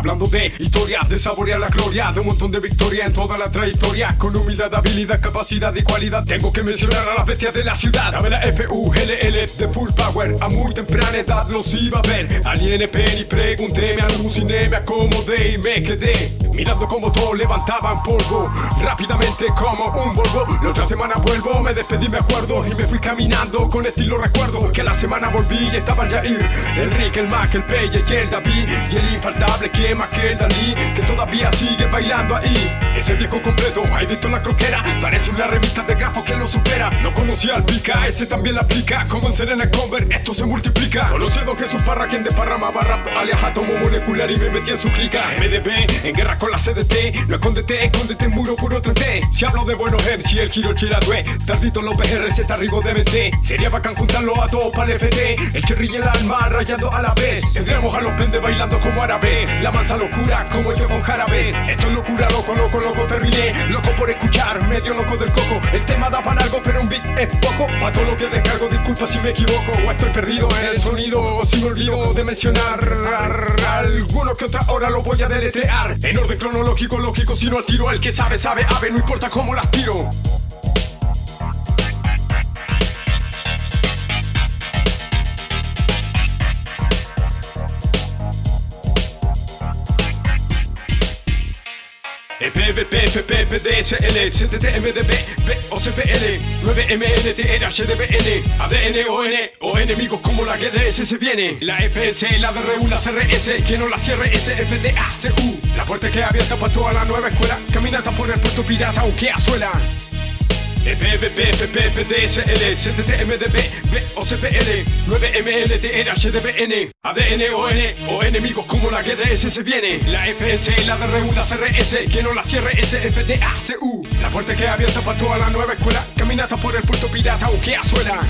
Hablando de historia, de saborear la gloria De un montón de victoria en toda la trayectoria. Con humildad, habilidad, capacidad y cualidad Tengo que mencionar a las bestias de la ciudad. A ver la F-U-L-L de Full Power A muy temprana edad los iba a ver. Al INP y pregunté, me aluciné, me acomodé y me quedé Mirando como todos levantaban polvo Rápidamente como un Volvo. La otra semana vuelvo, me despedí me acuerdo Y me fui caminando con estilo recuerdo Que la semana volví y estaban Jair El Rick, el Mac, el Peye y el David Y el infaltable que más que el Dalí Que todavía sigue bailando ahí. Ese viejo completo, hay visto la croquera Parece una revista de grafos que lo supera. No conocía al Pica, ese también la aplica Como en Serena Conver, esto se multiplica. Conocí a Don Jesús Parra, quien desparramaba rap Alias átomo molecular y me metí en su clica. MDB, en guerra con la CDT No escóndete, escóndete, muro puro 3 Si hablo de buenos MC, el giro, el chiradue Tardito los PRZ, Rigo de MT Sería bacán juntarlo a todos para el FT El cherry y el alma rayando a la vez. Tendremos a los pendes bailando como árabes. La mansa locura como yo con jarabes Esto es locura, loco, loco, loco Terminé loco por escuchar, medio loco del coco. El tema da para algo pero un beat es poco. Pa' todo lo que descargo, disculpa si me equivoco. O estoy perdido en el sonido O si me olvido de mencionar Alguno que otra hora lo voy a deletrear. En orden cronológico, lógico, si no al tiro El que sabe, sabe, ave, no importa cómo las tiro EPVP, FP, PDSL, CTT, MDB, BOCPL, 9MNT, HDBN, ON, o enemigos como la GDS se viene. La FS, la DRU, la CRS, que no la cierre, SFDA, CU. La puerta que abierta para toda la nueva escuela, caminata por el puerto pirata, aunque azuela. EPVP, FP, PDSL, CTT, MDB, BOCPL, 9MLT, HDBN, ADN, ON, o enemigos como la GDS se viene. La FS, la DRU, la CRS, que no la cierre, SFDA, CU. La puerta que abierta para toda la nueva escuela, caminata por el puerto pirata, aunque azuela.